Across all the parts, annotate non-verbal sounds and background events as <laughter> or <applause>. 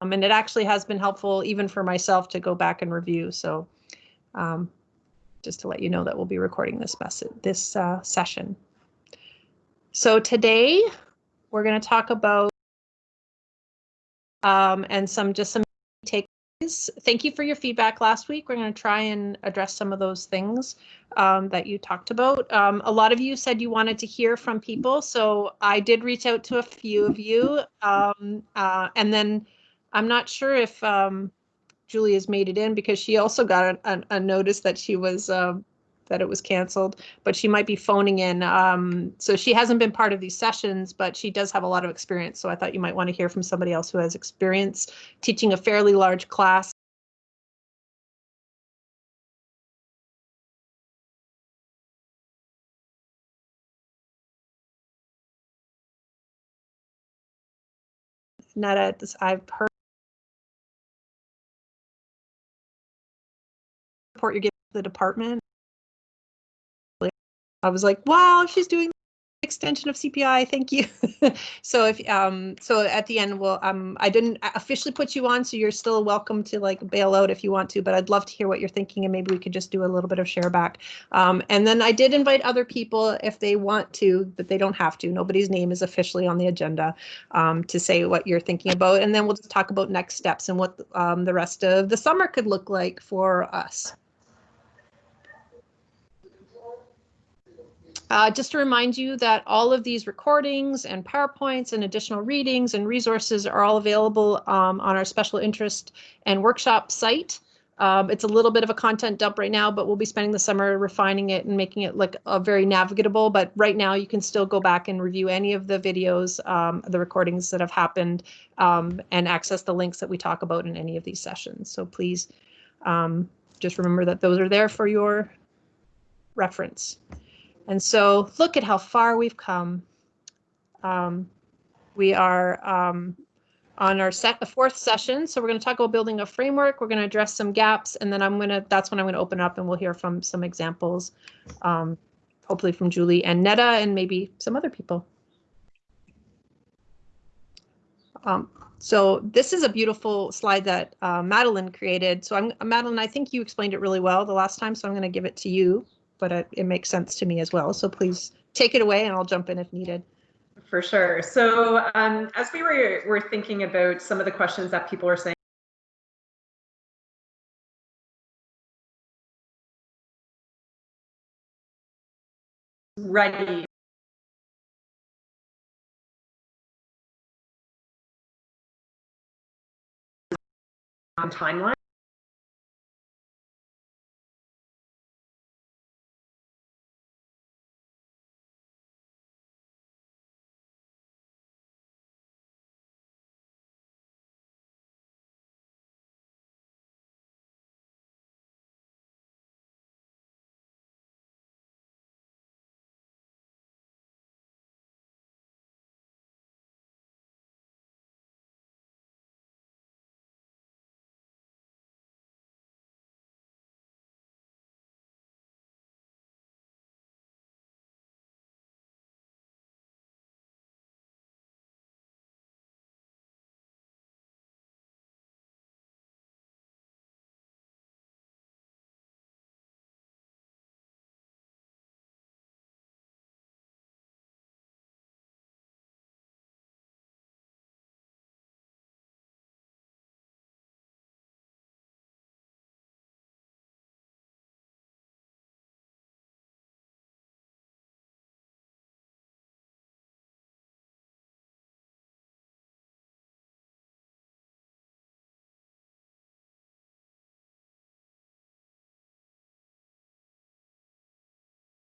Um, and it actually has been helpful even for myself to go back and review. So um, just to let you know that we'll be recording this message, this uh, session. So today we're going to talk about um, and some just some takeaways. Thank you for your feedback last week. We're going to try and address some of those things um, that you talked about. Um, a lot of you said you wanted to hear from people, so I did reach out to a few of you, um, uh, and then I'm not sure if um, Julie has made it in because she also got a, a, a notice that she was uh, that it was canceled, but she might be phoning in. Um, so she hasn't been part of these sessions, but she does have a lot of experience. So I thought you might want to hear from somebody else who has experience teaching a fairly large class. Netta, I've heard you're giving the department. I was like, wow, she's doing extension of CPI. Thank you. <laughs> so if um so at the end, well um I didn't officially put you on, so you're still welcome to like bail out if you want to. But I'd love to hear what you're thinking, and maybe we could just do a little bit of share back. Um, and then I did invite other people if they want to, but they don't have to. Nobody's name is officially on the agenda um, to say what you're thinking about, and then we'll just talk about next steps and what um, the rest of the summer could look like for us. Uh, just to remind you that all of these recordings and PowerPoints and additional readings and resources are all available um, on our special interest and workshop site. Um, it's a little bit of a content dump right now, but we'll be spending the summer refining it and making it look uh, very navigable. But right now you can still go back and review any of the videos, um, the recordings that have happened um, and access the links that we talk about in any of these sessions. So please um, just remember that those are there for your reference. And so look at how far we've come. Um, we are um, on our set, the fourth session. So we're going to talk about building a framework. We're going to address some gaps, and then I'm going to, that's when I'm going to open up and we'll hear from some examples, um, hopefully from Julie and Netta and maybe some other people. Um, so this is a beautiful slide that uh, Madeline created. So I'm Madeline, I think you explained it really well the last time, so I'm going to give it to you but it, it makes sense to me as well. So please take it away and I'll jump in if needed. For sure. So um, as we were, were thinking about some of the questions that people are saying, ready timeline.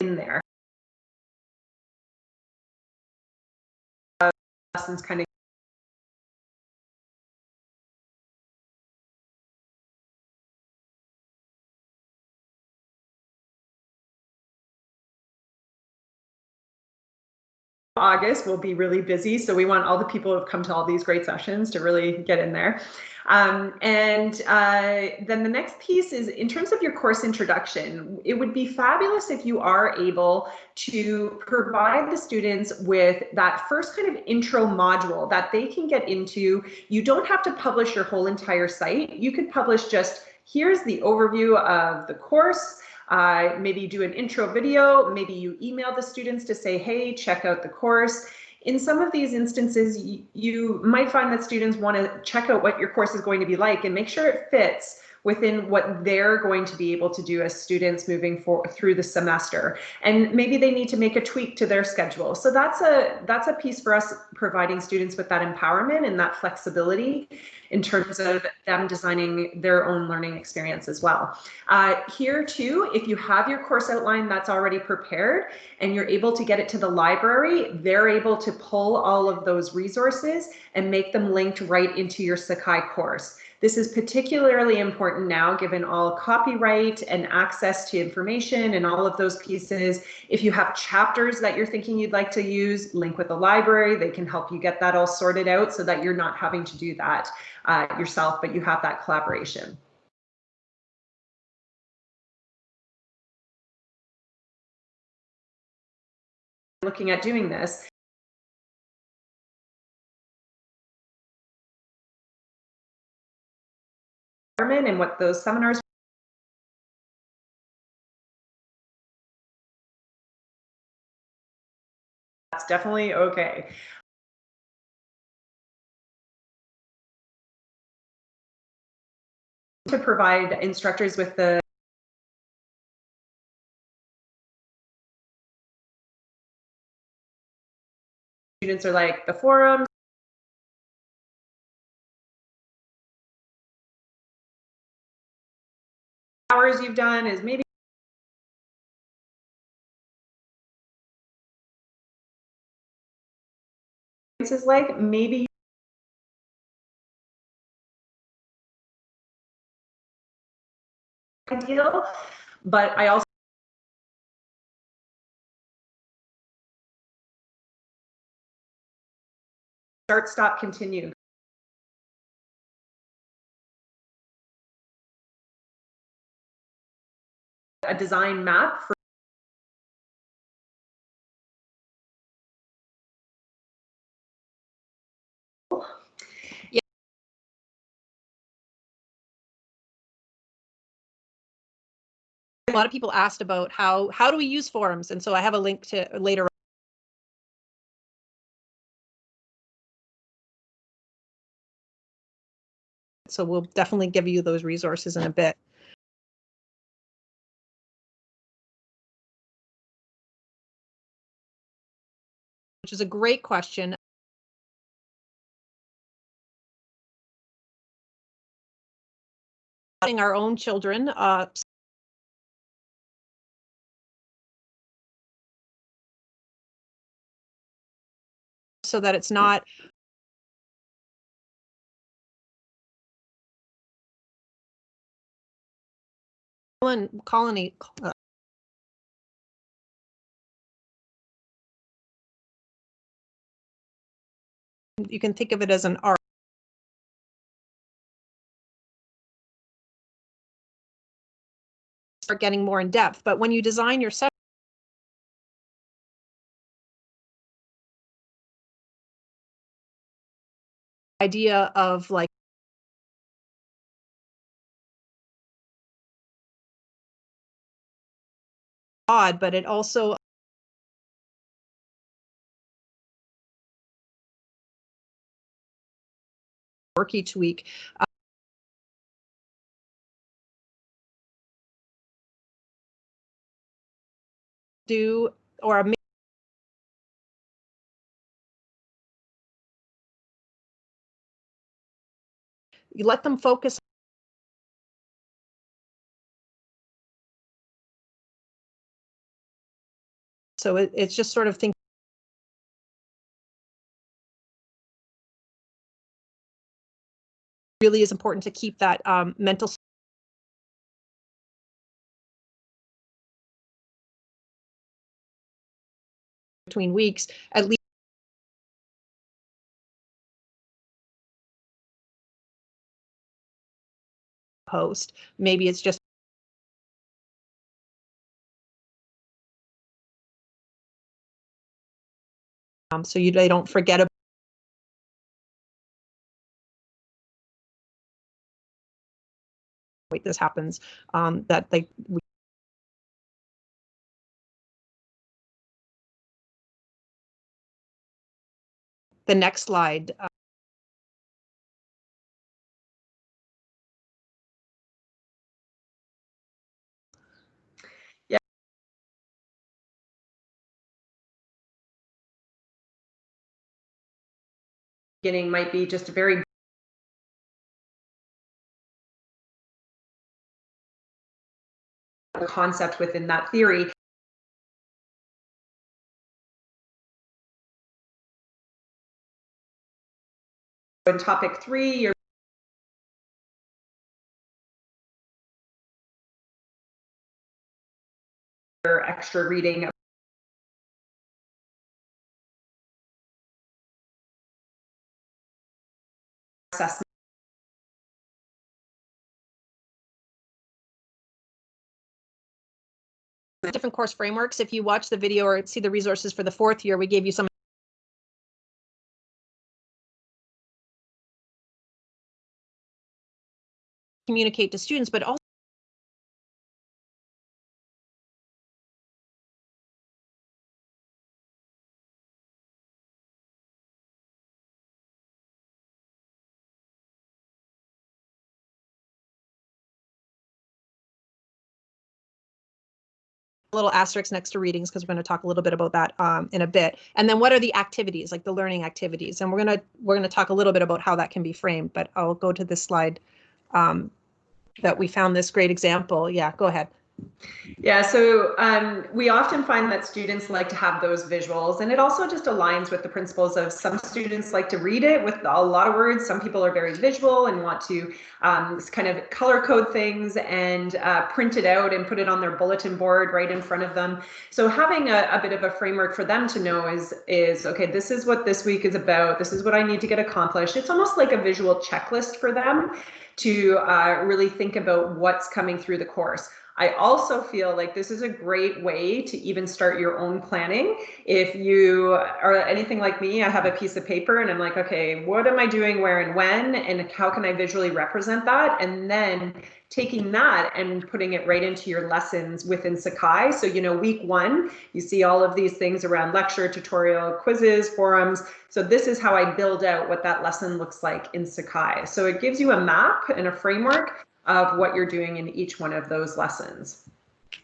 In there. Uh, lessons kind of August will be really busy. So we want all the people who have come to all these great sessions to really get in there. Um, and uh, then the next piece is in terms of your course introduction, it would be fabulous if you are able to provide the students with that first kind of intro module that they can get into. You don't have to publish your whole entire site. You could publish just here's the overview of the course. Uh, maybe you do an intro video, maybe you email the students to say, hey, check out the course. In some of these instances, you, you might find that students want to check out what your course is going to be like and make sure it fits within what they're going to be able to do as students moving for, through the semester. And maybe they need to make a tweak to their schedule. So that's a that's a piece for us providing students with that empowerment and that flexibility in terms of them designing their own learning experience as well. Uh, here too, if you have your course outline that's already prepared and you're able to get it to the library, they're able to pull all of those resources and make them linked right into your Sakai course. This is particularly important now, given all copyright and access to information and all of those pieces. If you have chapters that you're thinking you'd like to use, link with the library. They can help you get that all sorted out so that you're not having to do that uh, yourself, but you have that collaboration. Looking at doing this, and what those seminars that's definitely okay. To provide instructors with the students are like the forums hours you've done is maybe is like maybe ideal but i also start stop continue a design map for. A lot of people asked about how how do we use forums, and so I have a link to later. So we'll definitely give you those resources in a bit. Which is a great question. Our own children, uh, so that it's not colony uh, you can think of it as an arc. Start getting more in depth, but when you design your session, idea of like odd, but it also work each week. Uh, do or a you let them focus so it, it's just sort of think really is important to keep that um, mental between weeks at least post. Maybe it's just um, so you they don't forget about this happens um, that they we the next slide uh, beginning might be just a very concept within that theory. In topic three, you're extra reading assessment different course frameworks. If you watch the video or see the resources for the fourth year, we gave you some communicate to students, but also little asterisks next to readings because we're going to talk a little bit about that um, in a bit. And then what are the activities, like the learning activities? And we're going to we're going to talk a little bit about how that can be framed. But I'll go to this slide um, that we found this great example. Yeah, go ahead. Yeah, so um, we often find that students like to have those visuals, and it also just aligns with the principles of some students like to read it with a lot of words. Some people are very visual and want to um, kind of color code things and uh, print it out and put it on their bulletin board right in front of them. So having a, a bit of a framework for them to know is is okay. This is what this week is about. This is what I need to get accomplished. It's almost like a visual checklist for them to uh, really think about what's coming through the course. I also feel like this is a great way to even start your own planning. If you are anything like me, I have a piece of paper and I'm like, okay, what am I doing, where and when, and how can I visually represent that? And then taking that and putting it right into your lessons within Sakai. So, you know, week one, you see all of these things around lecture, tutorial, quizzes, forums. So this is how I build out what that lesson looks like in Sakai. So it gives you a map and a framework of what you're doing in each one of those lessons.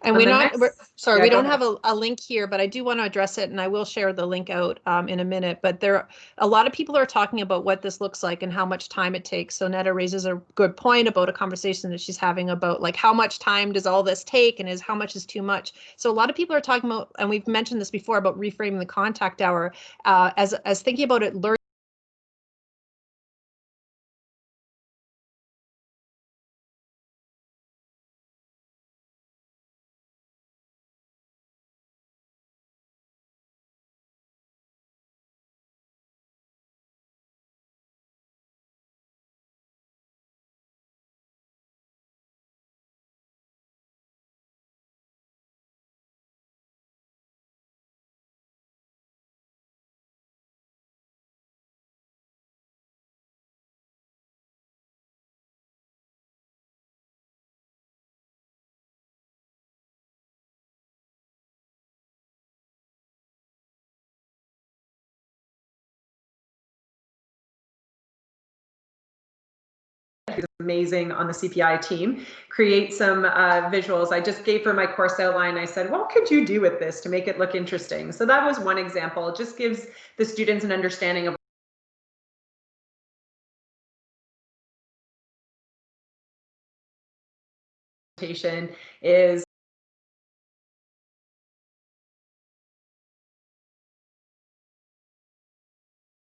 And we're not, next- we're, sorry, yeah, we don't have a, a link here, but I do want to address it and I will share the link out um, in a minute. But there, are a lot of people are talking about what this looks like and how much time it takes. So Netta raises a good point about a conversation that she's having about like how much time does all this take and is how much is too much. So a lot of people are talking about, and we've mentioned this before about reframing the contact hour uh, as, as thinking about it, learning who's amazing on the CPI team, create some uh, visuals. I just gave her my course outline. I said, what could you do with this to make it look interesting? So that was one example. It just gives the students an understanding of is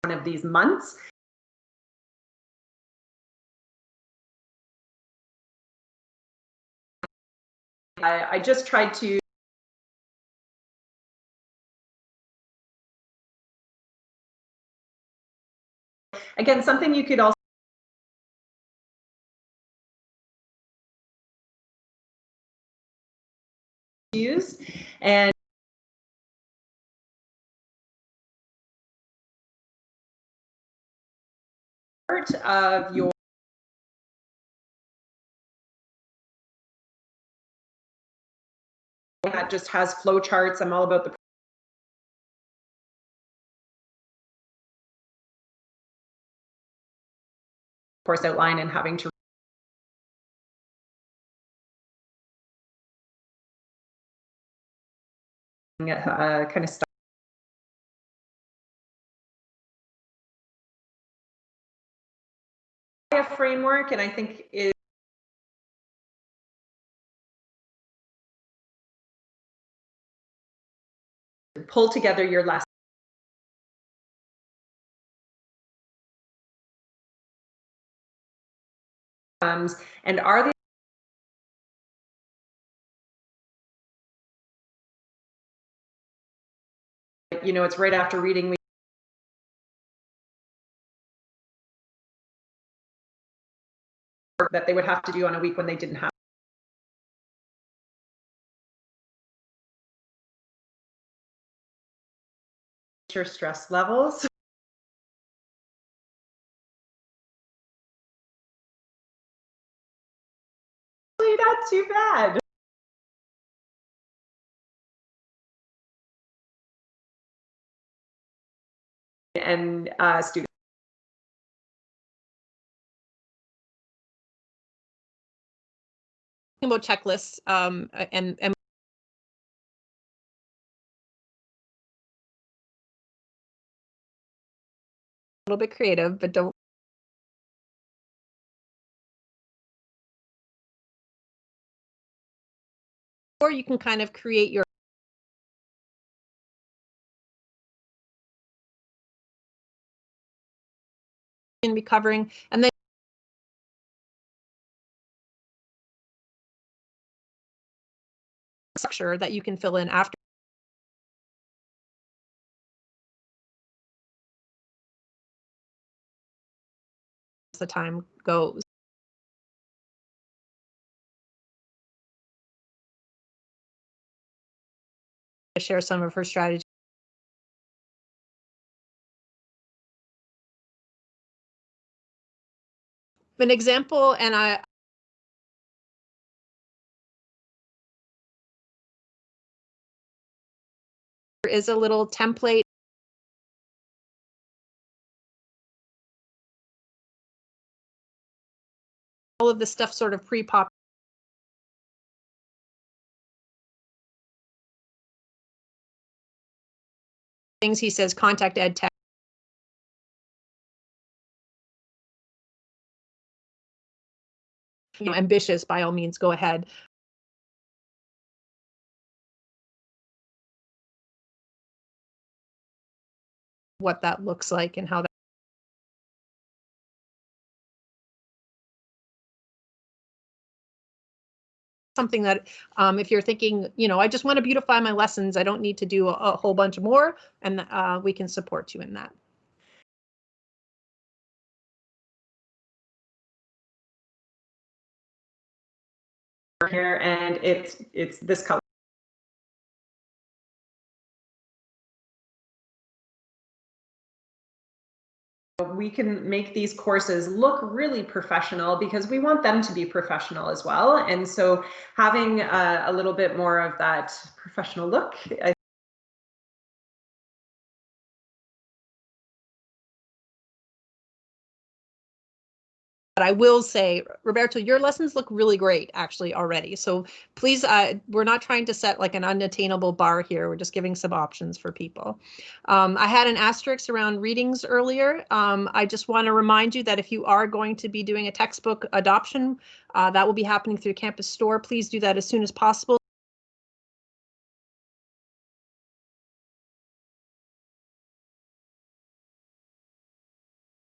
one of these months. I, I just tried to again something you could also use and part of your that just has flow charts. I'm all about the course outline and having to uh, kind of stuff. framework and I think is pull together your lessons and are they you know it's right after reading that they would have to do on a week when they didn't have your stress levels. <laughs> Not too bad. And uh, students about checklists um, and, and little bit creative, but don't or you can kind of create your and be covering and then structure that you can fill in after the time goes. Share some of her strategies. An example, and I is a little template of the stuff sort of pre-pop things he says contact ed tech. You know ambitious by all means go ahead. What that looks like and how that something that um, if you're thinking, you know, I just want to beautify my lessons, I don't need to do a, a whole bunch more, and uh, we can support you in that. Here and it's it's this color. We can make these courses look really professional because we want them to be professional as well. And so having a, a little bit more of that professional look, I But I will say, Roberto, your lessons look really great actually already. So please, uh, we're not trying to set like an unattainable bar here. We're just giving some options for people. Um, I had an asterisk around readings earlier. Um, I just want to remind you that if you are going to be doing a textbook adoption, uh, that will be happening through Campus Store. Please do that as soon as possible.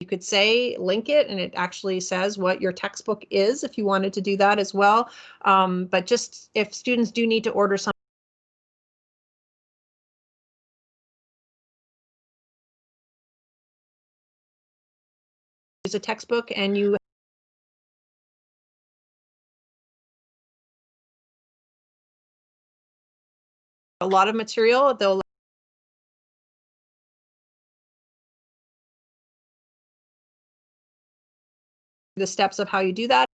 Could say link it and it actually says what your textbook is if you wanted to do that as well. Um, but just if students do need to order some use a textbook and you a lot of material. They'll the steps of how you do that.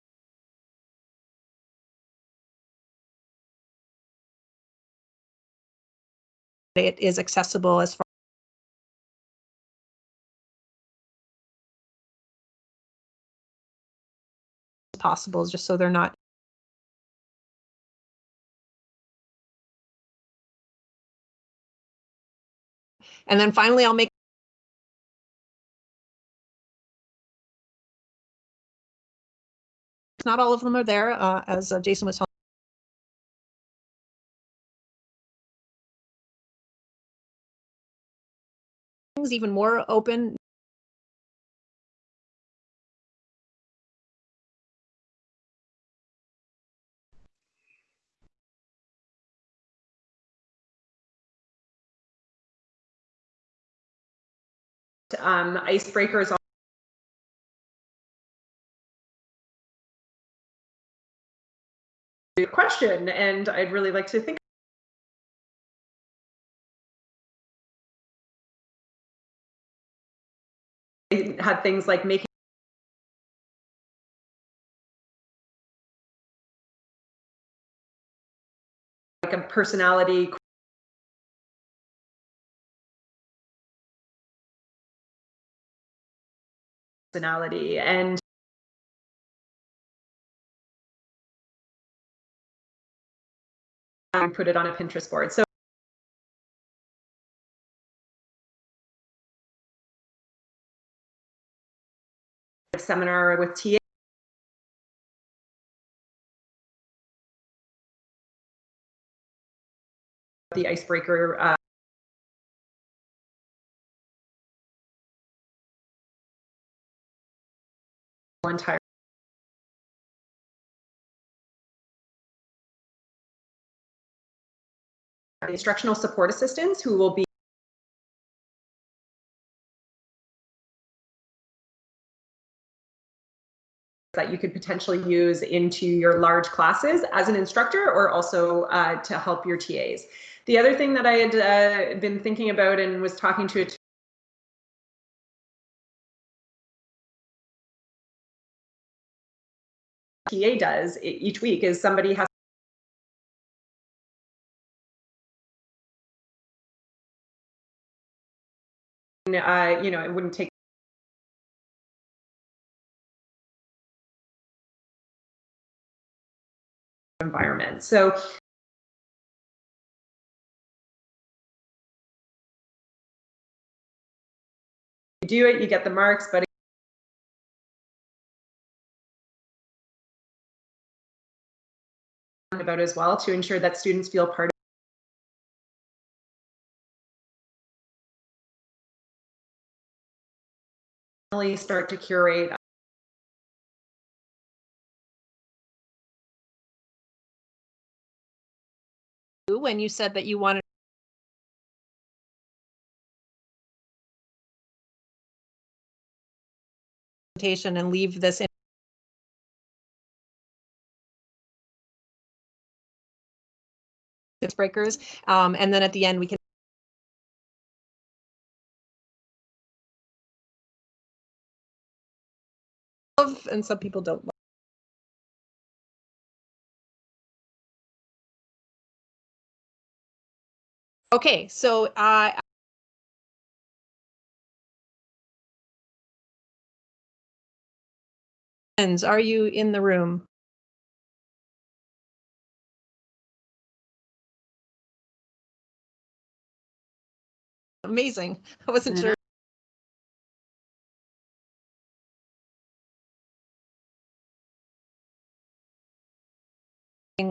It is accessible as far as possible, just so they're not And then finally, I'll make not all of them are there, uh, as uh, Jason was telling. Even more open. Um, icebreakers. Question, and I'd really like to think. Had things like making. Like a personality personality and and put it on a Pinterest board. So seminar with TA the icebreaker uh, entire instructional support assistants who will be that you could potentially use into your large classes as an instructor or also uh, to help your TAs. The other thing that I had uh, been thinking about and was talking to a TA does each week is somebody has you know, it wouldn't take environment. So you do it, you get the marks, but about as well to ensure that students feel part really start to curate when you said that you wanted presentation and leave this in breakers um, and then at the end we can and some people don't. Okay, so uh, are you in the room? Amazing. <laughs> I wasn't sure.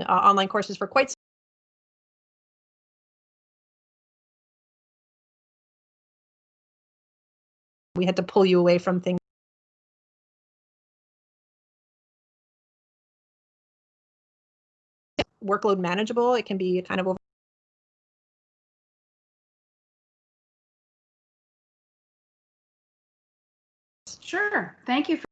Uh, online courses for quite we had to pull you away from things. Workload manageable, it can be kind of over. Sure. Thank you. For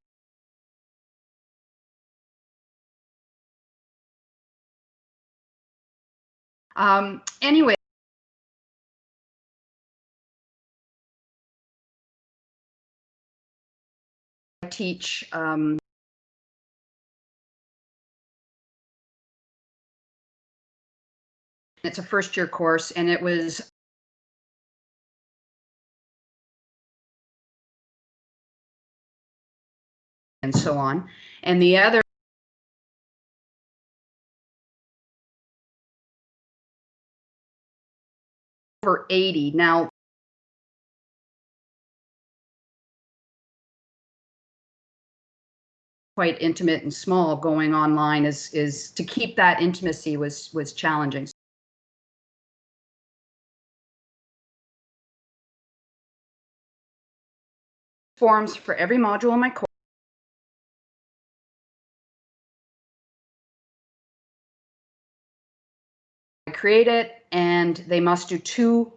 Um, anyway, I teach um, it's a first year course and it was and so on. And the other over 80. Now, quite intimate and small going online is is to keep that intimacy was was challenging. Forms for every module in my course. Create it and they must do two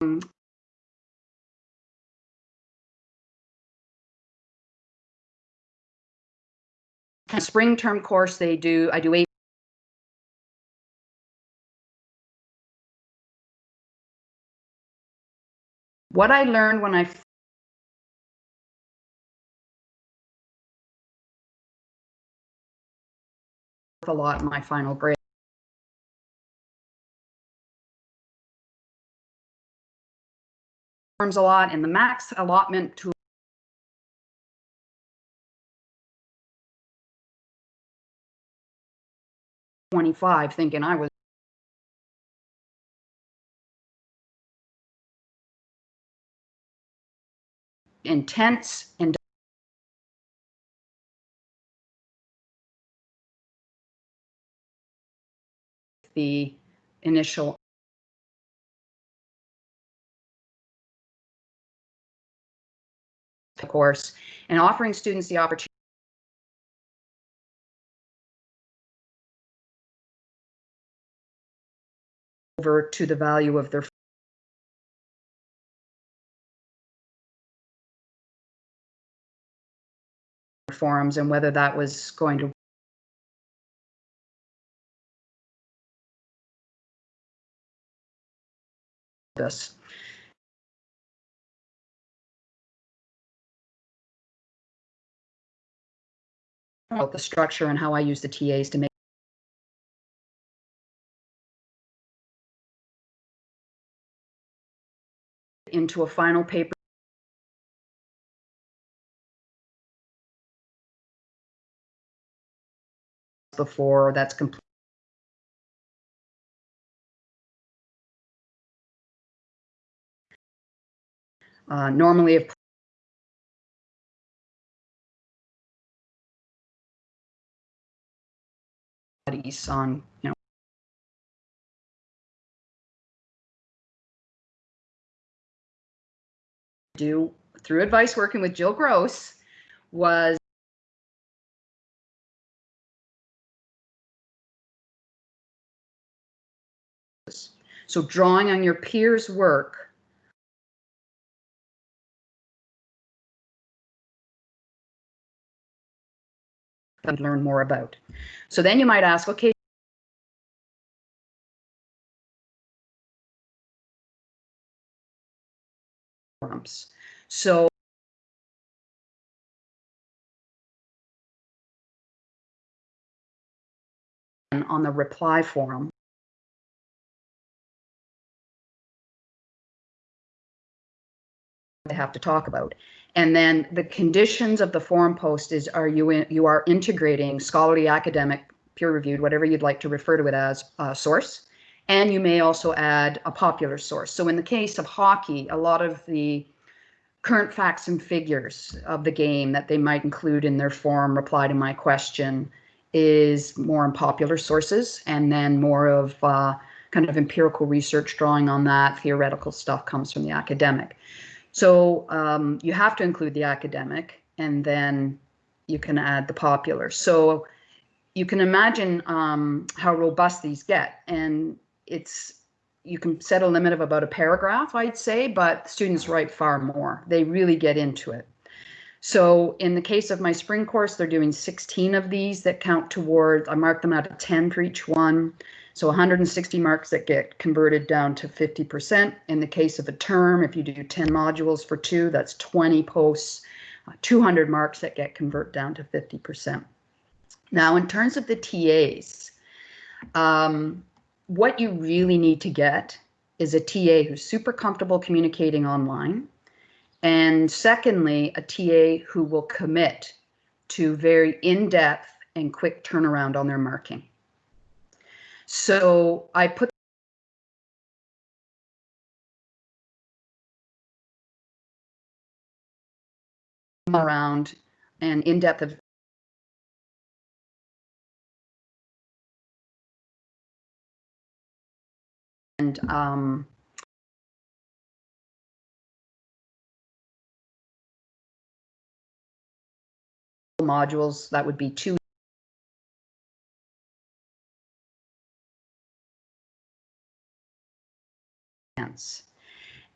um, spring term course they do. I do eight what I learned when I a lot in my final grade. Forms a lot and the max allotment to Twenty-five, thinking I was intense and the initial course and offering students the opportunity over to the value of their forums and whether that was going to this. About the structure and how I use the TAs to make into a final paper. Before that's complete. Uh, normally, if studies on, you know, do through advice working with Jill Gross was so drawing on your peers' work and learn more about. So then you might ask, okay. So on the reply forum. They have to talk about. And then the conditions of the forum post is are you in, you are integrating scholarly, academic, peer reviewed, whatever you'd like to refer to it as, uh, source. And you may also add a popular source. So in the case of hockey, a lot of the current facts and figures of the game that they might include in their forum reply to my question is more in popular sources and then more of uh, kind of empirical research drawing on that theoretical stuff comes from the academic so um, you have to include the academic and then you can add the popular. So you can imagine um, how robust these get and it's you can set a limit of about a paragraph i'd say but students write far more. They really get into it. So in the case of my spring course, they're doing 16 of these that count towards, I mark them out of 10 for each one. So 160 marks that get converted down to 50%. In the case of a term, if you do 10 modules for two, that's 20 posts, uh, 200 marks that get convert down to 50%. Now, in terms of the TAs, um, what you really need to get is a TA who's super comfortable communicating online. And secondly, a TA who will commit to very in-depth and quick turnaround on their marking. So I put around and in-depth of and um, modules that would be two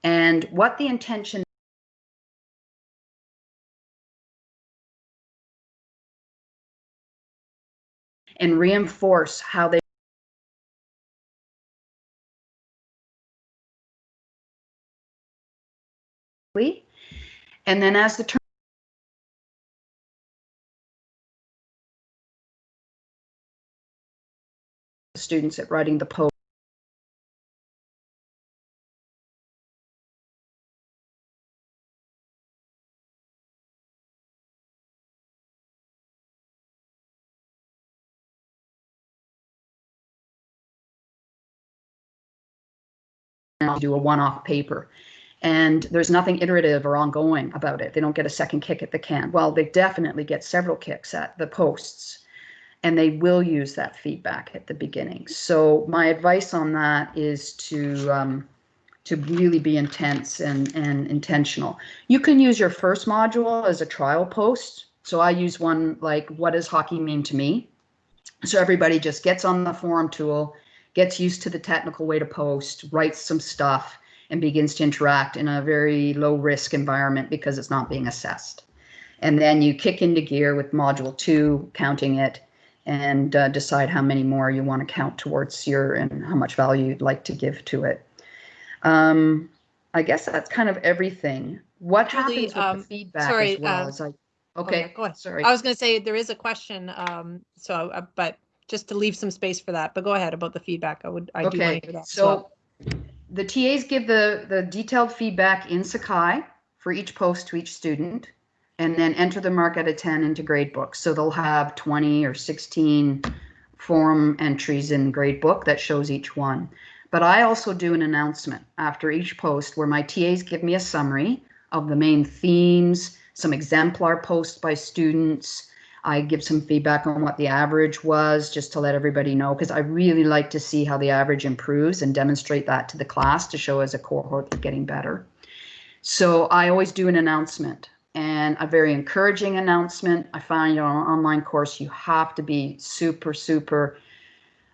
and what the intention and reinforce how they and then as the term students at writing the post do a one-off paper and there's nothing iterative or ongoing about it. They don't get a second kick at the can. Well, they definitely get several kicks at the posts and they will use that feedback at the beginning. So my advice on that is to um, to really be intense and, and intentional. You can use your first module as a trial post. So I use one like, what does hockey mean to me? So everybody just gets on the forum tool, gets used to the technical way to post, writes some stuff, and begins to interact in a very low risk environment because it's not being assessed. And then you kick into gear with module two, counting it, and uh, decide how many more you want to count towards your and how much value you'd like to give to it. Um, I guess that's kind of everything. What Julie, happens with um, the feedback sorry, as well uh, as I, Oh, okay, yeah, go ahead. sorry. I was going to say there is a question, um, so, uh, but just to leave some space for that, but go ahead about the feedback. I would, I do want to Okay, hear that. as well. so the TAs give the, the detailed feedback in Sakai for each post to each student and then enter the mark out of 10 into gradebook. So they'll have 20 or 16 forum entries in gradebook that shows each one. But I also do an announcement after each post where my TAs give me a summary of the main themes, some exemplar posts by students, I give some feedback on what the average was just to let everybody know because I really like to see how the average improves and demonstrate that to the class to show as a cohort they're getting better. So I always do an announcement and a very encouraging announcement. I find on an online course you have to be super, super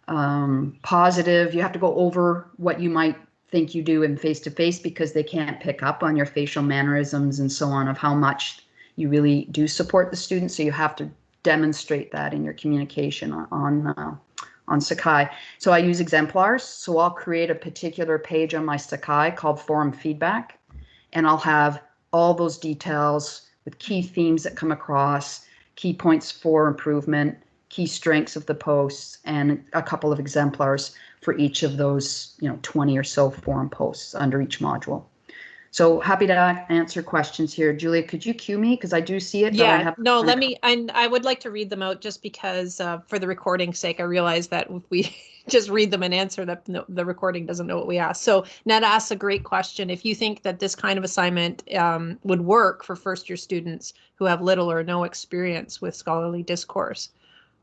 um, positive. You have to go over what you might think you do in face to face because they can't pick up on your facial mannerisms and so on of how much you really do support the students. So you have to demonstrate that in your communication on on, uh, on Sakai. So I use exemplars. So I'll create a particular page on my Sakai called Forum Feedback, and I'll have all those details with key themes that come across, key points for improvement, key strengths of the posts, and a couple of exemplars for each of those, you know, 20 or so forum posts under each module. So happy to answer questions here. Julia, could you cue me? Because I do see it. I Yeah, have- no, let me, and I would like to read them out just because, uh, for the recording's sake, I realize that if we <laughs> just read them and answer that, no, the recording doesn't know what we asked. So Ned asks a great question. If you think that this kind of assignment, um, would work for first year students who have little or no experience with scholarly discourse.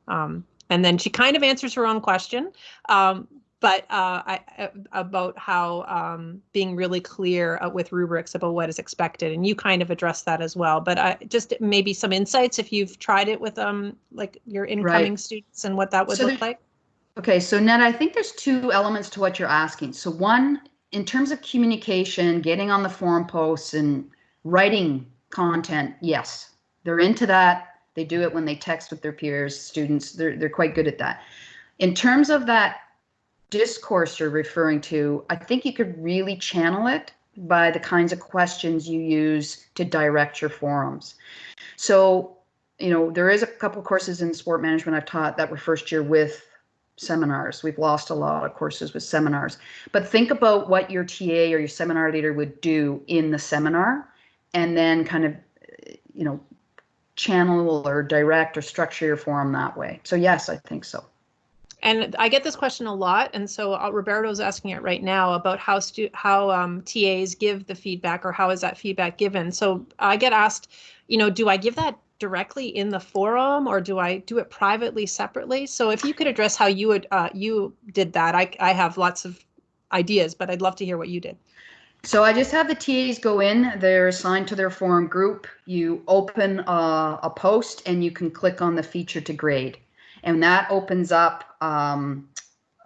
Um, and then she kind of answers her own question. Um, but uh, I, uh, about how um, being really clear uh, with rubrics about what is expected, and you kind of addressed that as well. But I, just maybe some insights if you've tried it with um like your incoming students and what that would So look like. Okay, so Ned, I think there's two elements to what you're asking. So one, in terms of communication, getting on the forum posts and writing content, yes, they're into that. They do it when they text with their peers, students. They're they're quite good at that. In terms of that discourse you're referring to, I think you could really channel it by the kinds of questions you use to direct your forums. So, you know, there is a couple courses in sport management I've taught that were first year with seminars. We've lost a lot of courses with seminars. But think about what your TA or your seminar leader would do in the seminar and then kind of, you know, channel or direct or structure your forum that way. So yes, I think so. And I get this question a lot, and so uh, Roberto's asking it right now about how stu- how um, TAs give the feedback or how is that feedback given. So I get asked, you know, do I give that directly in the forum or do I do it privately separately? So if you could address how you would uh, you did that, I I have lots of ideas, but I'd love to hear what you did. So I just have the TAs go in, they're assigned to their forum group. You open a, a post and you can click on the feature to grade. And that opens up um,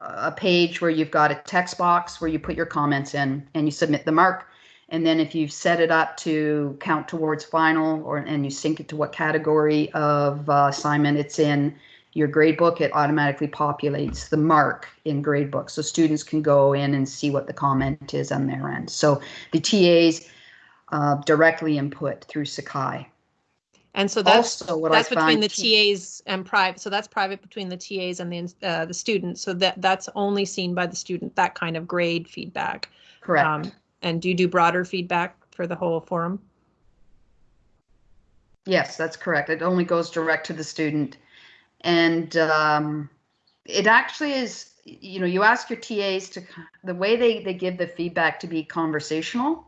a page where you've got a text box where you put your comments in and you submit the mark. And then if you've set it up to count towards final or and you sync it to what category of uh, assignment it's in your gradebook, it automatically populates the mark in gradebook. So students can go in and see what the comment is on their end. So the TAs uh, directly input through Sakai. And so that's also what that's I between the TAs and private. So that's private between the TAs and the uh, the students. So that that's only seen by the student. That kind of grade feedback. Correct. Um, and do you do broader feedback for the whole forum? Yes, that's correct. It only goes direct to the student, and um, it actually is. You know, you ask your TAs to the way they they give the feedback to be conversational.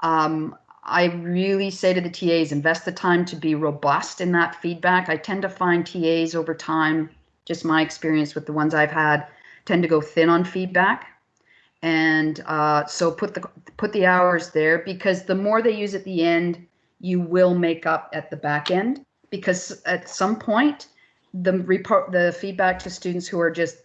Um, I really say to the TAs, invest the time to be robust in that feedback. I tend to find TAs over time, just my experience with the ones I've had, tend to go thin on feedback. And uh, so put the put the hours there because the more they use at the end, you will make up at the back end because at some point the report the feedback to students who are just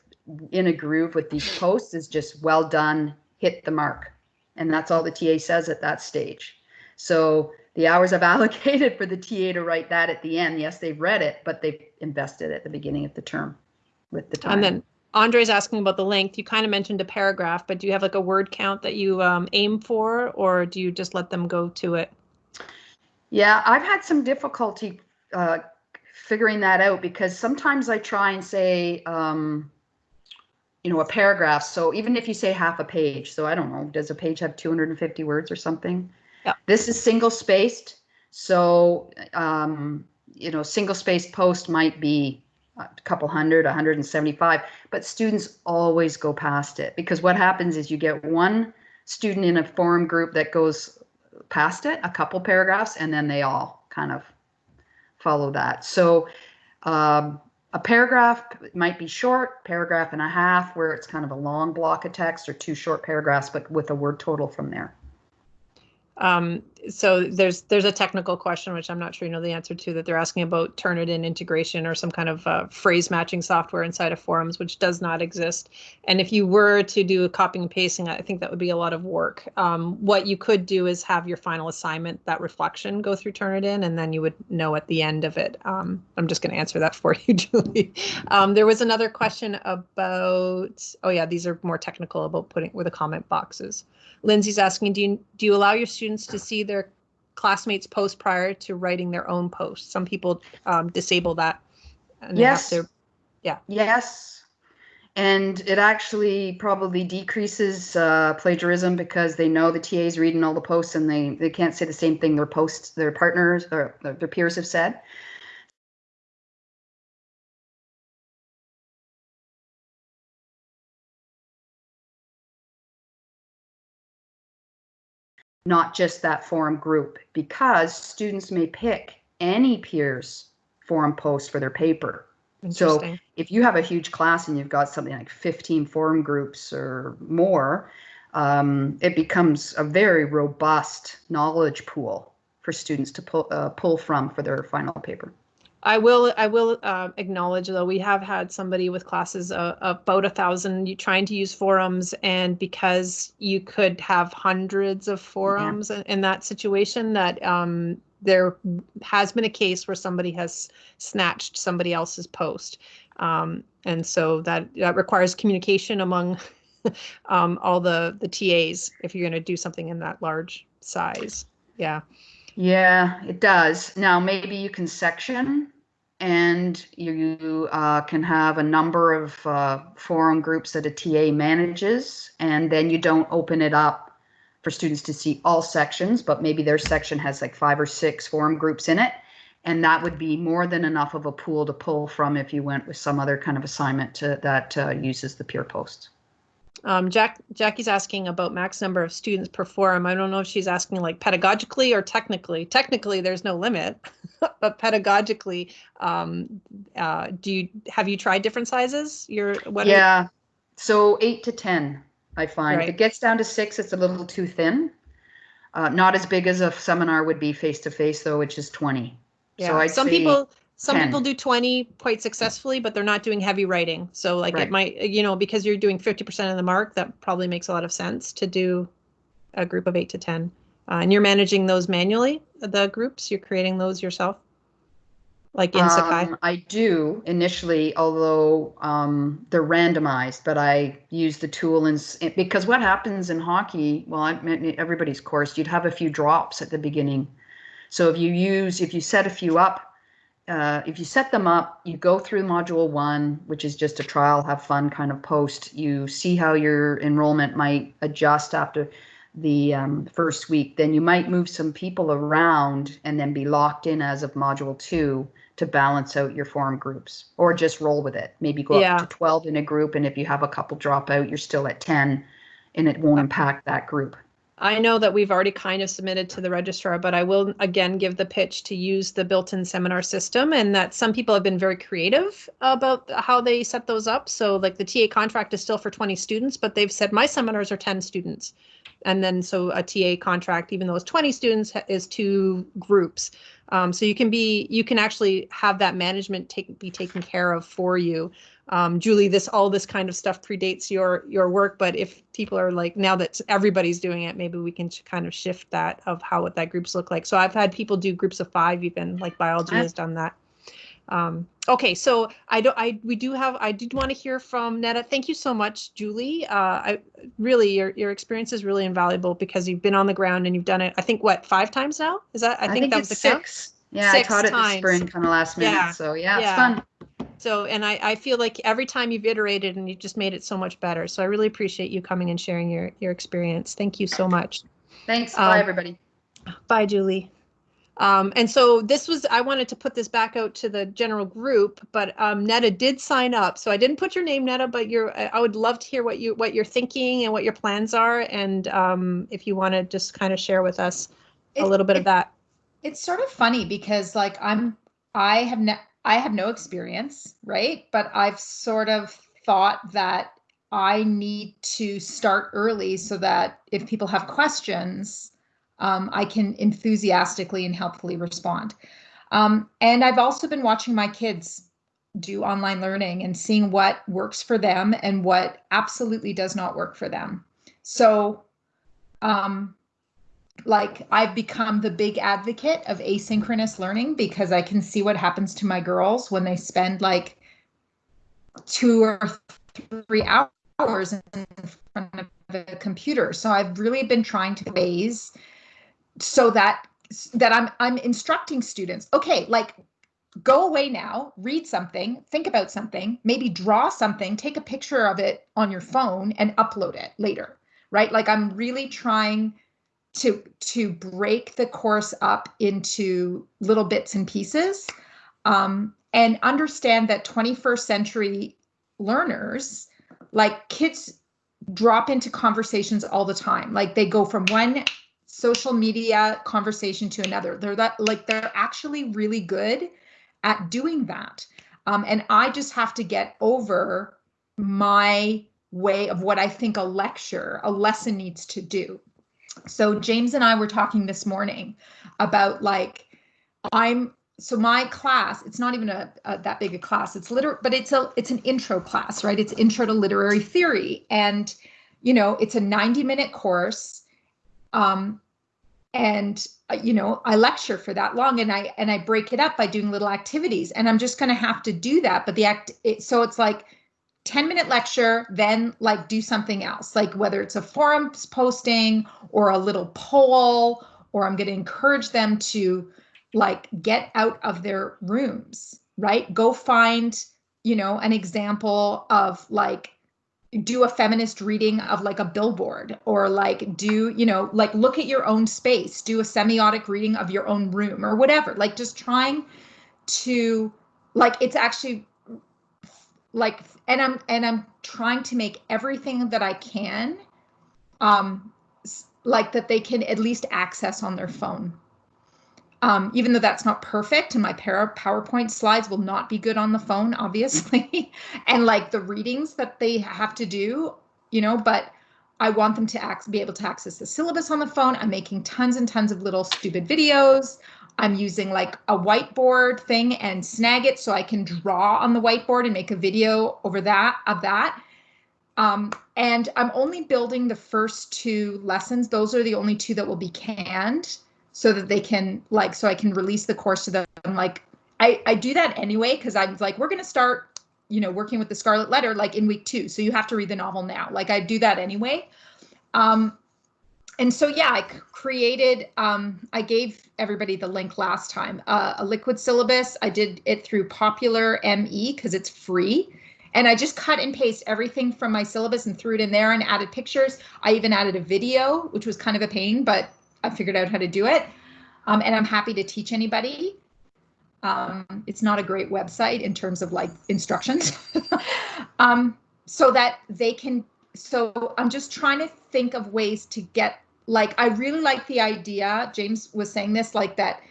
in a groove with these posts is just well done, hit the mark. And that's all the TA says at that stage. So the hours I've <laughs> allocated for the TA to write that at the end, yes, they've read it, but they've invested at the beginning of the term with the time. And then Andre's asking about the length. You kind of mentioned a paragraph, but do you have like a word count that you um, aim for, or do you just let them go to it? Yeah, I've had some difficulty uh, figuring that out because sometimes I try and say, um, you know, a paragraph. So even if you say half a page, so I don't know, does a page have 250 words or something? Yeah. This is single spaced. So, um, you know, single spaced post might be a couple hundred, 175, but students always go past it because what happens is you get one student in a forum group that goes past it, a couple paragraphs, and then they all kind of follow that. So, um, a paragraph might be short, paragraph and a half, where it's kind of a long block of text, or two short paragraphs, but with a word total from there. Um, so there's there's a technical question which I'm not sure you know the answer to that they're asking about Turnitin integration or some kind of uh, phrase matching software inside of forums which does not exist. And if you were to do a copying and pasting, I think that would be a lot of work. Um, what you could do is have your final assignment that reflection go through Turnitin, and then you would know at the end of it. Um, I'm just going to answer that <laughs> for you, Julie. Um, there was another question about oh yeah, these are more technical about putting where the comment boxes. Lindsay's asking, do you do you allow your students to see their classmates post prior to writing their own post? Some people um, disable that. yes. Their, yeah. Yes. And it actually probably decreases uh, plagiarism because they know the TA's reading all the posts and they, they can't say the same thing their posts, their partners or their peers have said. Not just that forum group, because students may pick any peers forum post for their paper. So if you have a huge class and you've got something like 15 forum groups or more, um, it becomes a very robust knowledge pool for students to pull, uh, pull from for their final paper. I will I will uh, acknowledge though we have had somebody with classes uh, about a thousand trying to use forums and because you could have hundreds of forums yeah. in, in, that situation that um, there has been a case where somebody has snatched somebody else's post. Um, And so that, that requires communication among <laughs> um, all the, the TAs if you're going to do something in that large size. Yeah. Yeah, it does. Now, maybe you can section and you uh, can have a number of uh, forum groups that a TA manages, and then you don't open it up for students to see all sections, but maybe their section has like five or six forum groups in it. And that would be more than enough of a pool to pull from if you went with some other kind of assignment to, that uh, uses the peer posts. Um, Jack, Jackie's asking about max number of students per forum. I don't know if she's asking like pedagogically or technically. Technically, there's no limit, <laughs> but pedagogically, um, uh, do you have you tried different sizes? Your what? are- Yeah, so eight to 10, I find. If it gets down to six, it's a little too thin. Uh, not as big as a seminar would be face to face, though, which is 20. yeah. So I'd some people some 10. people do 20 quite successfully, but they're not doing heavy writing. So like Right. it might, you know, because you're doing 50% of the mark, that probably makes a lot of sense to do a group of eight to 10. Uh, and you're managing those manually, the groups, you're creating those yourself? Like in Sakai? Um, I do initially, although um, they're randomized, but I use the tool and because what happens in hockey, well, I mean, everybody's course, you'd have a few drops at the beginning. So if you use, if you set a few up, uh, if you set them up, you go through module one, which is just a trial, have fun kind of post. You see how your enrollment might adjust after the um, first week. Then you might move some people around and then be locked in as of module two to balance out your forum groups or just roll with it. Maybe go Yeah. up to 12 in a group. And if you have a couple drop out, you're still at 10 and it won't impact that group. I know that we've already kind of submitted to the registrar, but I will again give the pitch to use the built-in seminar system and that some people have been very creative about how they set those up. So like the TA contract is still for 20 students, but they've said my seminars are 10 students. And then so a TA contract, even though it's 20 students, is two groups. Um, so you can be, you can actually have that management take, be taken care of for you. Um, Julie, this, all this kind of stuff predates your, your work, but if people are like, now that everybody's doing it, maybe we can kind of shift that of how what that groups look like. So I've had people do groups of five, even like biology has done that. Um, okay, so I don't, I, we do have, I did want to hear from Netta. Thank you so much, Julie. Uh, I really, your, your experience is really invaluable because you've been on the ground and you've done it, I think, what, five times now? Is that, I, think, that was it's the count? Yeah, Six I taught it times. this spring kind of last minute. Yeah, So yeah, it's fun. So, and I, I feel like every time you've iterated and you've just made it so much better. So I really appreciate you coming and sharing your, your experience. Thank you so much. Thanks. Um, Bye, everybody. Bye, Julie. Um, and so this was, I wanted to put this back out to the general group, but um, Netta did sign up. So I didn't put your name, Netta, but you're, I would love to hear what you, what you're thinking and what your plans are. And um, if you want to just kind of share with us a It- little bit of that. It's sort of funny because like I'm I have no I have no experience, right? But I've sort of thought that I need to start early so that if people have questions, um, I can enthusiastically and helpfully respond. Um, and I've also been watching my kids do online learning and seeing what works for them and what absolutely does not work for them. So, um, like I've become the big advocate of asynchronous learning because I can see what happens to my girls when they spend like two or three hours in front of a computer. So I've really been trying to ways so that that I'm I'm instructing students. Okay, like go away now, read something, think about something, maybe draw something, take a picture of it on your phone and upload it later. Right? Like I'm really trying to to break the course up into little bits and pieces um, and understand that 21st century learners like kids drop into conversations all the time. Like they go from one social media conversation to another. They're that like they're actually really good at doing that. Um, and i just have to get over my way of what i think a lecture a lesson needs to do so James and I were talking this morning about like I'm so my class it's not even a, a that big a class. It's liter but it's a it's an intro class right? It's intro to literary theory. And you know it's a 90 minute course um and uh, you know i lecture for that long and i and i break it up by doing little activities. And i'm just going to have to do that but the act it, so it's like 10 minute lecture then like do something else. Like whether it's a forums posting or a little poll or i'm going to encourage them to like get out of their rooms right? Go find you know an example of like do a feminist reading of like a billboard or like do you know like look at your own space do a semiotic reading of your own room or whatever. Like just trying to like it's actually like and i'm and i'm trying to make everything that i can um like that they can at least access on their phone um, even though that's not perfect and my PowerPoint slides will not be good on the phone, <laughs> obviously, and like the readings that they have to do, you know, but I want them to act, be able to access the syllabus on the phone. I'm making tons and tons of little stupid videos. I'm using like a whiteboard thing and Snagit so I can draw on the whiteboard and make a video over that of that. Um, and I'm only building the first two lessons. Those are the only two that will be canned so that they can like so I can release the course to them. Like I I do that anyway because I'm like we're gonna start you know working with the Scarlet Letter like in week two, so you have to read the novel now. Like I do that anyway. Um, and so yeah, I created. Um, I gave everybody the link last time. Uh, a liquid syllabus. I did it through Populr.me because it's free. And I just cut and paste everything from my syllabus and threw it in there and added pictures. I even added a video, which was kind of a pain, but I figured out how to do it. Um, and I'm happy to teach anybody. Um, it's not a great website in terms of like instructions. <laughs> um, so that they can, so I'm just trying to think of ways to get, like, I really like the idea, James was saying this, like that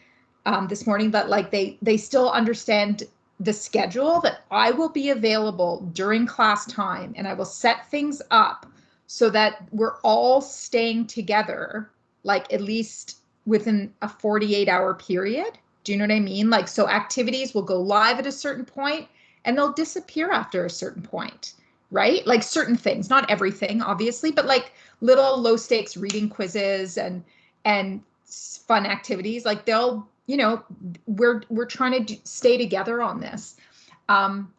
um, this morning, but like they, they still understand the schedule that I will be available during class time and I will set things up so that we're all staying together like at least within a 48 hour period. Do you know what I mean? Like, so activities will go live at a certain point and they'll disappear after a certain point, right? Like certain things, not everything, obviously, but like little low stakes reading quizzes and, and fun activities, like they'll, you know, we're, we're trying to do, stay together on this. Um,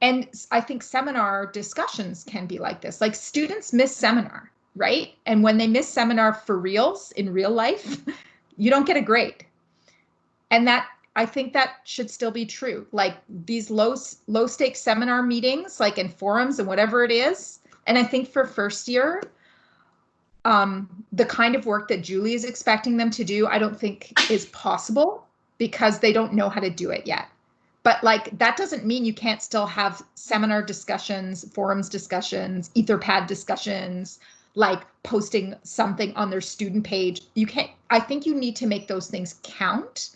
and I think seminar discussions can be like this, like students miss seminar right? And when they miss seminar for reals in real life, <laughs> you don't get a grade. And that I think that should still be true. Like these low low stakes seminar meetings, like in forums and whatever it is. And I think for first year, um, the kind of work that Julie is expecting them to do, I don't think is possible because they don't know how to do it yet. But like that doesn't mean you can't still have seminar discussions, forums discussions, Etherpad discussions, like posting something on their student page. You can't, I think you need to make those things count,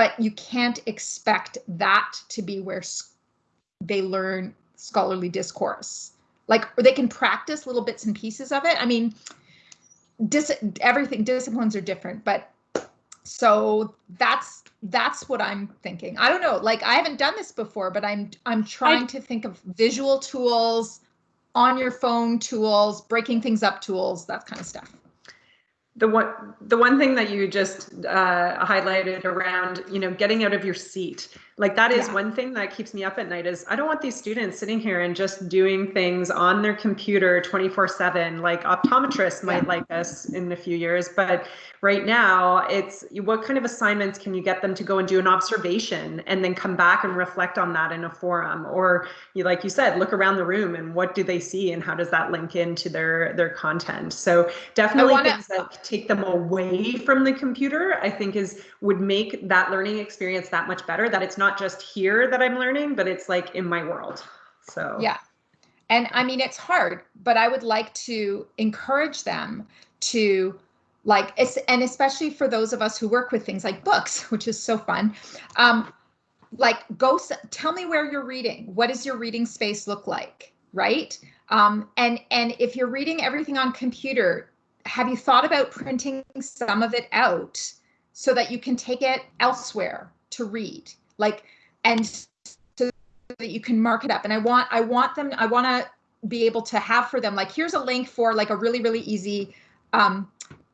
but you can't expect that to be where they learn scholarly discourse. Like or they can practice little bits and pieces of it. I mean, dis everything disciplines are different, but so that's that's what I'm thinking. I don't know, like I haven't done this before, but I'm I'm trying I, to think of visual tools, on your phone tools, breaking things up tools, that kind of stuff. The one, the one thing that you just uh, highlighted around, you know, getting out of your seat like that is yeah. one thing that keeps me up at night is I don't want these students sitting here and just doing things on their computer 24 7. Like optometrists might yeah. like us in a few years, but right now it's what kind of assignments can you get them to go and do an observation and then come back and reflect on that in a forum or you like you said look around the room and what do they see and how does that link into their their content so definitely wanna, things that take them away from the computer i think is would make that learning experience that much better that it's not just here that I'm learning, but it's like in my world. So, yeah. And I mean, it's hard, but I would like to encourage them to like, it's and especially for those of us who work with things like books, <laughs> which is so fun. Um, like go tell me where you're reading. What does your reading space look like? Right. Um, and, and if you're reading everything on computer, have you thought about printing some of it out so that you can take it elsewhere to read? like and so that you can mark it up and i want i want them i want to be able to have for them like here's a link for like a really really easy um,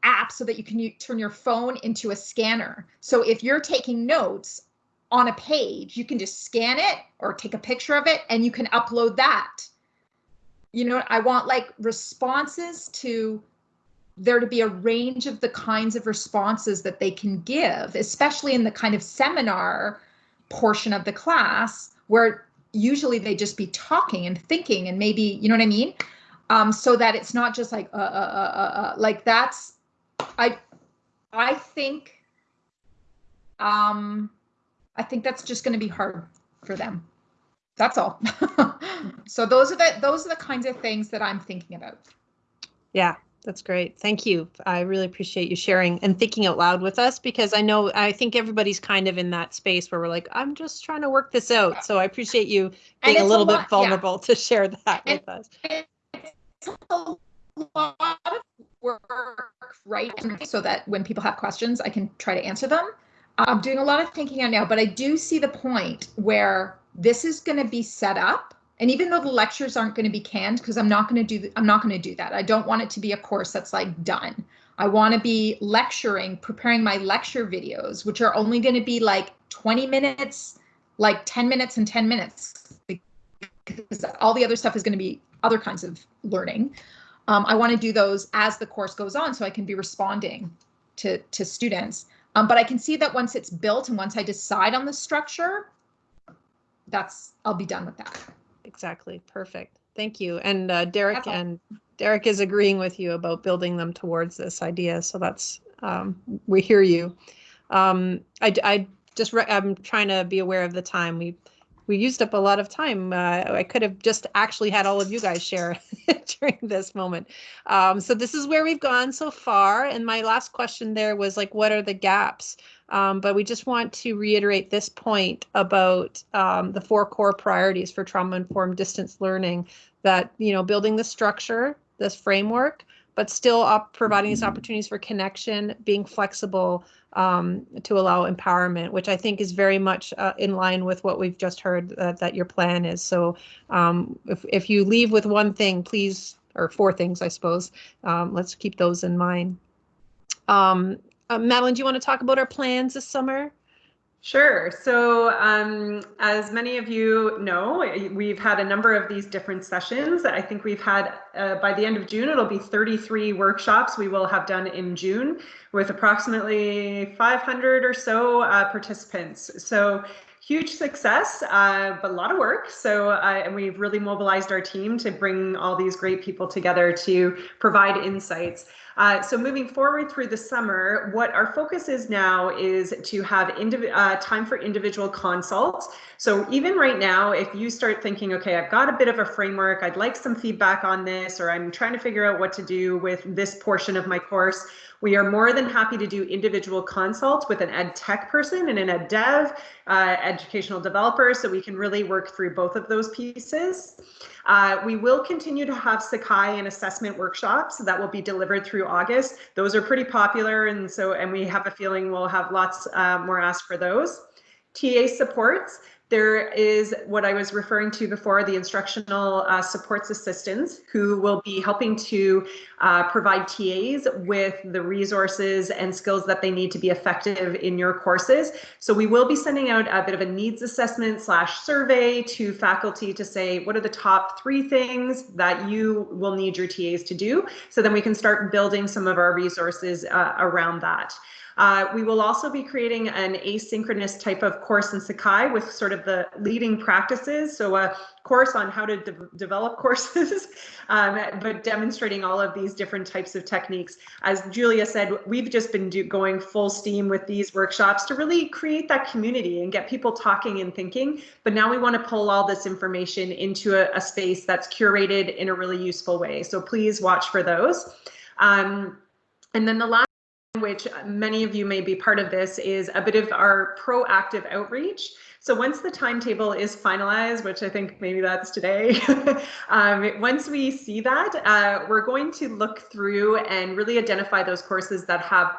app so that you can turn your phone into a scanner. So if you're taking notes on a page, you can just scan it or take a picture of it and you can upload that. You know, I want like responses to there to be a range of the kinds of responses that they can give, especially in the kind of seminar portion of the class where usually they just be talking and thinking and maybe, you know what I mean? Um, so that it's not just like, uh, uh, uh, uh, uh, like that's, I, I think, um, I think that's just going to be hard for them. That's all. <laughs> so those are the, those are the kinds of things that I'm thinking about. Yeah, that's great. Thank you. I really appreciate you sharing and thinking out loud with us because I know I think everybody's kind of in that space where we're like, I'm just trying to work this out. So I appreciate you being a a little lot- bit yeah. vulnerable to share that And- with us. it's a lot of work, right? So that when people have questions, I can try to answer them. I'm doing a lot of thinking on now, but I do see the point where this is going to be set up. And even though the lectures aren't going to be canned, because I'm not going to do, I'm not going to do that. I don't want it to be a course that's like done. I want to be lecturing, preparing my lecture videos, which are only going to be like 20 minutes, like 10 minutes and 10 minutes because all the other stuff is going to be other kinds of learning. Um, I want to do those as the course goes on so I can be responding to, to students. Um, but I can see that once it's built and once I decide on the structure, that's, I'll be done with that. Exactly. Perfect. Thank you. And uh, Derek all. and Derek is agreeing with you about building them towards this idea. So that's um, we hear you. Um, I, I just I'm trying to be aware of the time. We we used up a lot of time. Uh, I could have just actually had all of you guys share <laughs> during this moment. Um, so this is where we've gone so far. And my last question there was like, what are the gaps? Um, but we just want to reiterate this point about um, the four core priorities for trauma-informed distance learning. That you know, building the structure, this framework, but still providing these opportunities for connection, being flexible um, to allow empowerment, which I think is very much uh, in line with what we've just heard uh, that your plan is. So um, if if you leave with one thing, please, or four things, I suppose, um, let's keep those in mind. Uh, Madeline, do you want to talk about our plans this summer? Sure. So, um, as many of you know, we've had a number of these different sessions. I think we've had, uh, by the end of June, it'll be 33 workshops we will have done in June with approximately 500 or so uh, participants. So, huge success, uh, but a lot of work. So, uh, and we've really mobilized our team to bring all these great people together to provide insights. Uh, so moving forward through the summer, what our focus is now is to have uh, time for individual consults. So even right now, if you start thinking, okay, I've got a bit of a framework, I'd like some feedback on this, or I'm trying to figure out what to do with this portion of my course, we are more than happy to do individual consults with an ed tech person and an ed dev, uh, educational developer, so we can really work through both of those pieces. Uh, we will continue to have Sakai and assessment workshops that will be delivered through August. Those are pretty popular, and so and we have a feeling we'll have lots uh, more ask for those. TA supports. There is what I was referring to before, the instructional uh, supports assistants who will be helping to uh, provide TAs with the resources and skills that they need to be effective in your courses. So we will be sending out a bit of a needs assessment slash survey to faculty to say, what are the top three things that you will need your TAs to do? So then we can start building some of our resources uh, around that. Uh, we will also be creating an asynchronous type of course in Sakai with sort of the leading practices. So a course on how to de develop <laughs> courses, um, but demonstrating all of these different types of techniques. As Julia said, we've just been going full steam with these workshops to really create that community and get people talking and thinking. But now we want to pull all this information into a, a space that's curated in a really useful way. So please watch for those. Um, and then the last which many of you may be part of this, is a bit of our proactive outreach. So once the timetable is finalized, which I think maybe that's today, <laughs> um, once we see that, uh, we're going to look through and really identify those courses that have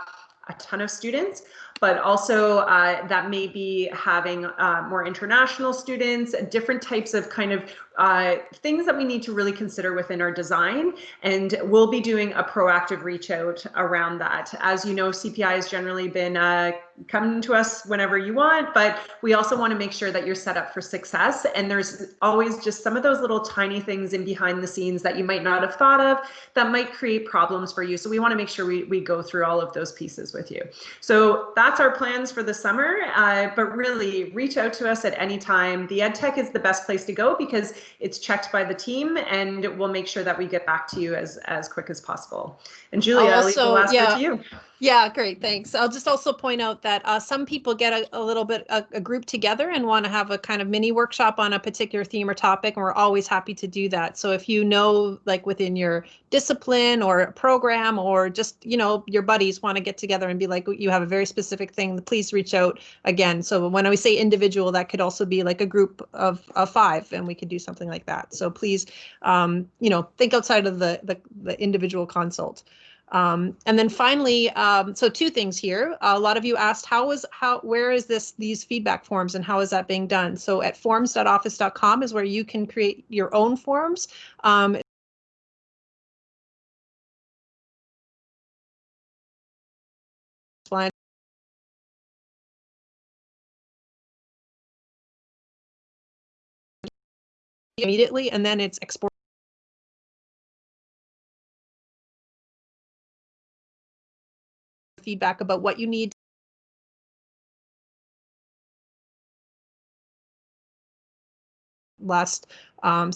a ton of students, but also uh, that may be having uh, more international students, different types of kind of uh, things that we need to really consider within our design. And we'll be doing a proactive reach out around that. As you know, CPI has generally been uh, come to us whenever you want, but we also want to make sure that you're set up for success. And there's always just some of those little tiny things in behind the scenes that you might not have thought of that might create problems for you. So we want to make sure we, we go through all of those pieces with you. So that's our plans for the summer, uh, but really reach out to us at any time. The EdTech is the best place to go because it's checked by the team and we'll make sure that we get back to you as, as quick as possible. And Julia, I'll leave the last yeah. word to you. Yeah, great, thanks. I'll just also point out that uh, some people get a, a little bit, a, a group together and want to have a kind of mini workshop on a particular theme or topic, and we're always happy to do that. So if you know, like within your discipline or program, or just, you know, your buddies want to get together and be like, you have a very specific thing, please reach out again. So when we say individual, that could also be like a group of, of five, and we could do something like that. So please, um, you know, think outside of the, the, the individual consult. Um, and then finally, um, so two things here. a lot of you asked how is how where is this these feedback forms and how is that being done? So at forms.office.com is where you can create your own forms. Um, immediately and then it's export feedback about what you need last um,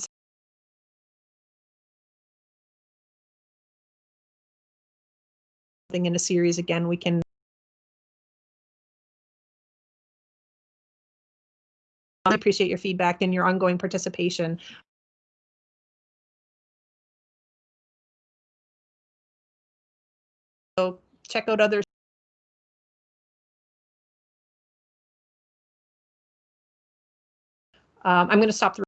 in a series again we can I appreciate your feedback and your ongoing participation. So check out other um, i'm going to stop the